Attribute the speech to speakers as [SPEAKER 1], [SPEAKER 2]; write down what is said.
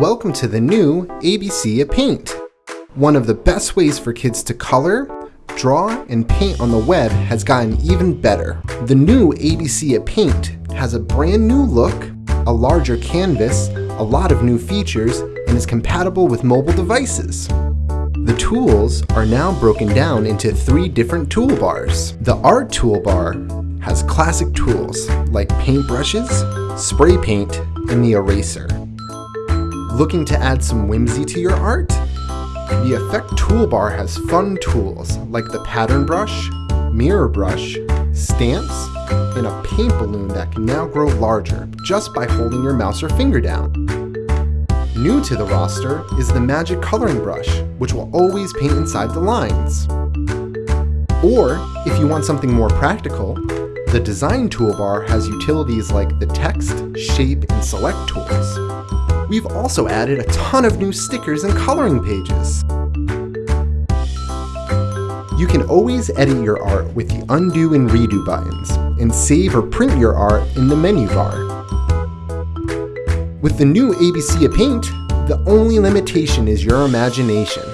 [SPEAKER 1] Welcome to the new ABCya Paint. One of the best ways for kids to color, draw, and paint on the web has gotten even better. The new ABCya Paint has a brand new look, a larger canvas, a lot of new features, and is compatible with mobile devices. The tools are now broken down into three different toolbars. The Art toolbar has classic tools like paintbrushes, spray paint, and the eraser. Looking to add some whimsy to your art? The Effect toolbar has fun tools like the pattern brush, mirror brush, stamps, and a paint balloon that can now grow larger just by holding your mouse or finger down. New to the roster is the Magic Coloring Brush, which will always paint inside the lines. Or, if you want something more practical, the Design toolbar has utilities like the Text, Shape, and Select tools. We've also added a ton of new stickers and coloring pages. You can always edit your art with the undo and redo buttons, and save or print your art in the menu bar. With the new ABCya Paint, the only limitation is your imagination.